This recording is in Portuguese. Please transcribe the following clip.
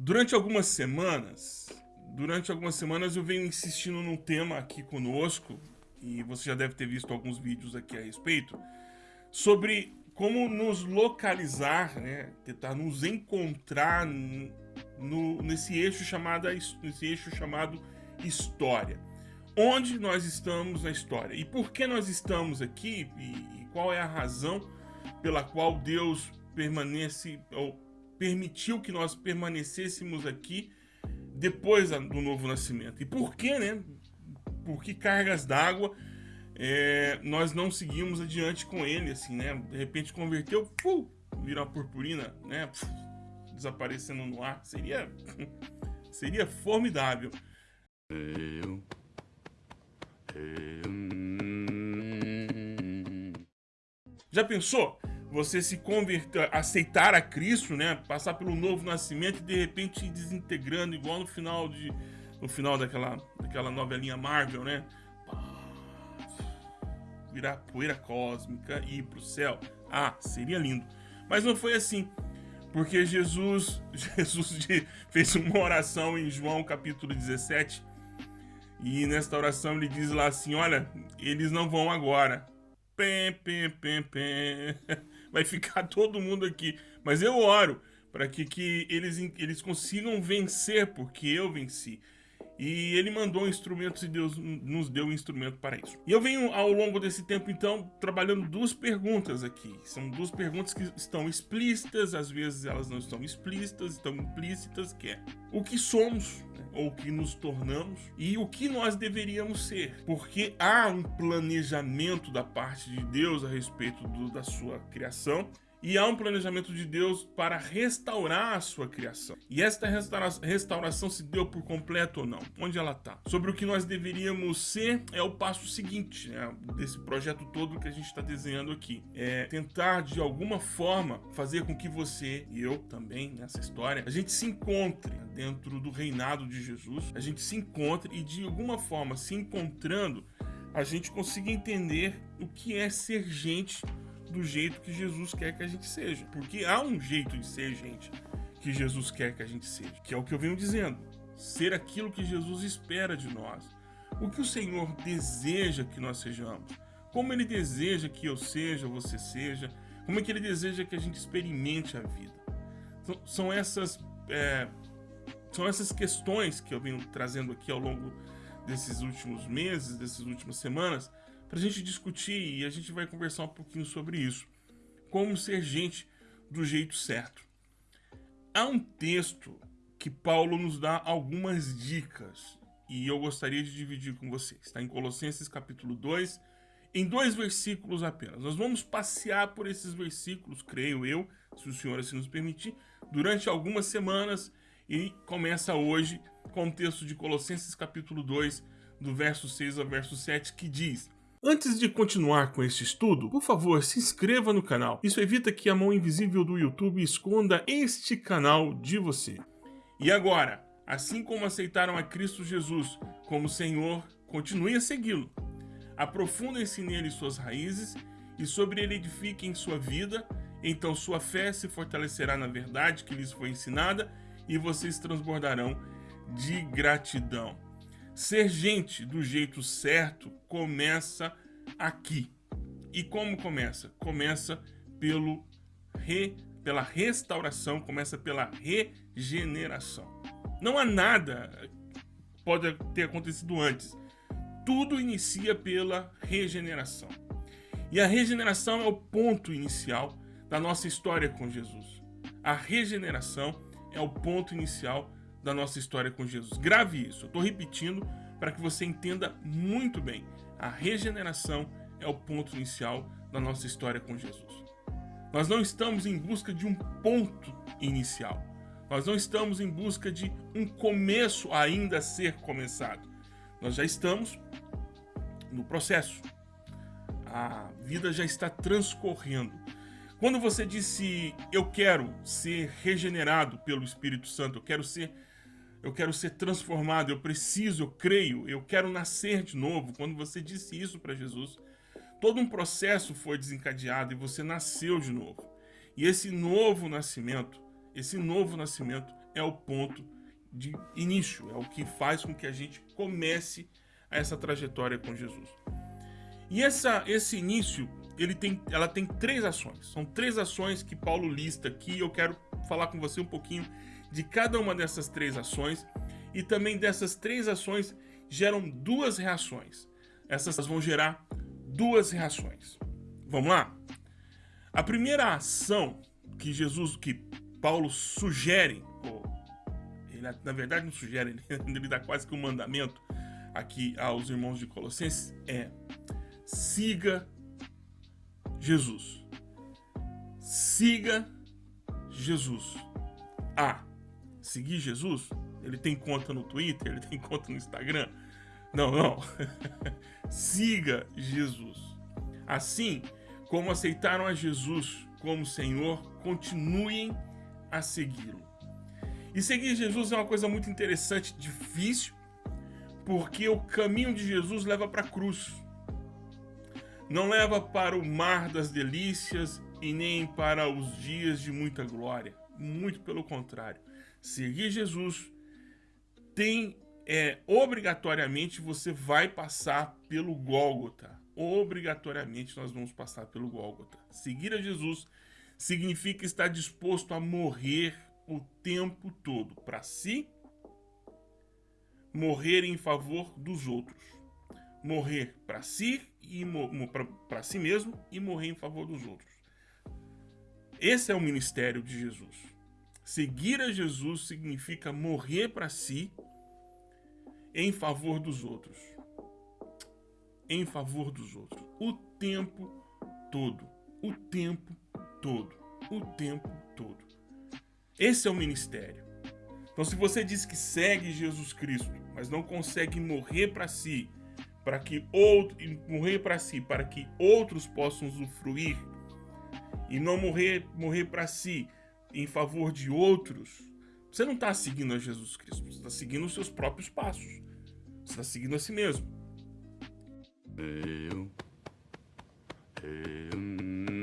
Durante algumas semanas, durante algumas semanas eu venho insistindo num tema aqui conosco, e você já deve ter visto alguns vídeos aqui a respeito, sobre como nos localizar, né, tentar nos encontrar no, nesse eixo chamado nesse eixo chamado história. Onde nós estamos na história? E por que nós estamos aqui? E, e qual é a razão pela qual Deus permanece ou permitiu que nós permanecêssemos aqui depois do novo nascimento. E por que, né? Por que cargas d'água é, nós não seguimos adiante com ele, assim, né? De repente converteu, pum, virar purpurina, né? desaparecendo no ar. Seria, seria formidável. Já pensou? Você se converter, aceitar a Cristo, né? Passar pelo novo nascimento e de repente ir desintegrando, igual no final de. No final daquela, daquela novelinha Marvel, né? Virar poeira cósmica e ir pro céu. Ah, seria lindo. Mas não foi assim. Porque Jesus, Jesus fez uma oração em João capítulo 17. E nesta oração ele diz lá assim: Olha, eles não vão agora. Pem, pem, pem, pem. vai ficar todo mundo aqui. Mas eu oro para que, que eles, eles consigam vencer, porque eu venci. E ele mandou instrumentos e Deus nos deu um instrumento para isso. E eu venho ao longo desse tempo, então, trabalhando duas perguntas aqui. São duas perguntas que estão explícitas, às vezes elas não estão explícitas, estão implícitas, que é o que somos, né? ou o que nos tornamos, e o que nós deveríamos ser. Porque há um planejamento da parte de Deus a respeito do, da sua criação, e há um planejamento de Deus para restaurar a sua criação. E esta restaura restauração se deu por completo ou não? Onde ela está? Sobre o que nós deveríamos ser é o passo seguinte né, desse projeto todo que a gente está desenhando aqui. É tentar, de alguma forma, fazer com que você e eu também, nessa história, a gente se encontre dentro do reinado de Jesus, a gente se encontre e, de alguma forma, se encontrando, a gente consiga entender o que é ser gente do jeito que Jesus quer que a gente seja. Porque há um jeito de ser gente que Jesus quer que a gente seja, que é o que eu venho dizendo. Ser aquilo que Jesus espera de nós. O que o Senhor deseja que nós sejamos. Como Ele deseja que eu seja, você seja. Como é que Ele deseja que a gente experimente a vida. Então, são essas... É, são essas questões que eu venho trazendo aqui ao longo desses últimos meses, dessas últimas semanas, para a gente discutir e a gente vai conversar um pouquinho sobre isso. Como ser gente do jeito certo. Há um texto que Paulo nos dá algumas dicas e eu gostaria de dividir com vocês. Está em Colossenses capítulo 2, em dois versículos apenas. Nós vamos passear por esses versículos, creio eu, se o Senhor assim nos permitir, durante algumas semanas e começa hoje com o texto de Colossenses capítulo 2, do verso 6 ao verso 7, que diz Antes de continuar com este estudo, por favor, se inscreva no canal. Isso evita que a mão invisível do YouTube esconda este canal de você. E agora, assim como aceitaram a Cristo Jesus como Senhor, continue a segui-lo. Aprofundem-se nele suas raízes e sobre ele edifiquem sua vida, então sua fé se fortalecerá na verdade que lhes foi ensinada e vocês transbordarão de gratidão. Ser gente do jeito certo começa aqui. E como começa? Começa pelo re, pela restauração, começa pela regeneração. Não há nada pode ter acontecido antes. Tudo inicia pela regeneração. E a regeneração é o ponto inicial da nossa história com Jesus. A regeneração é o ponto inicial da nossa história com Jesus. Grave isso, eu estou repetindo para que você entenda muito bem. A regeneração é o ponto inicial da nossa história com Jesus. Nós não estamos em busca de um ponto inicial. Nós não estamos em busca de um começo ainda a ser começado. Nós já estamos no processo. A vida já está transcorrendo. Quando você disse, eu quero ser regenerado pelo Espírito Santo, eu quero ser eu quero ser transformado, eu preciso, eu creio, eu quero nascer de novo. Quando você disse isso para Jesus, todo um processo foi desencadeado e você nasceu de novo. E esse novo nascimento, esse novo nascimento é o ponto de início, é o que faz com que a gente comece essa trajetória com Jesus. E essa, esse início, ele tem, ela tem três ações. São três ações que Paulo lista aqui. Eu quero falar com você um pouquinho de cada uma dessas três ações. E também dessas três ações geram duas reações. Essas vão gerar duas reações. Vamos lá? A primeira ação que Jesus, que Paulo sugere, ou ele, na verdade não sugere, ele, ele dá quase que um mandamento aqui aos irmãos de Colossenses, é siga Jesus. Siga Jesus. Ah, seguir Jesus? Ele tem conta no Twitter? Ele tem conta no Instagram? Não, não. Siga Jesus. Assim como aceitaram a Jesus como Senhor, continuem a segui-lo. E seguir Jesus é uma coisa muito interessante, difícil, porque o caminho de Jesus leva para a cruz. Não leva para o mar das delícias e nem para os dias de muita glória. Muito pelo contrário. Seguir Jesus tem é, obrigatoriamente você vai passar pelo Gólgota. Obrigatoriamente nós vamos passar pelo Gólgota. Seguir a Jesus significa estar disposto a morrer o tempo todo para si, morrer em favor dos outros. Morrer para si e para si mesmo e morrer em favor dos outros. Esse é o ministério de Jesus. Seguir a Jesus significa morrer para si em favor dos outros. Em favor dos outros. O tempo todo. O tempo todo. O tempo todo. Esse é o ministério. Então, se você diz que segue Jesus Cristo, mas não consegue morrer para si, para que outro, morrer para si, para que outros possam usufruir, e não morrer, morrer para si em favor de outros, você não está seguindo a Jesus Cristo, você está seguindo os seus próprios passos. Você está seguindo a si mesmo. Eu, eu.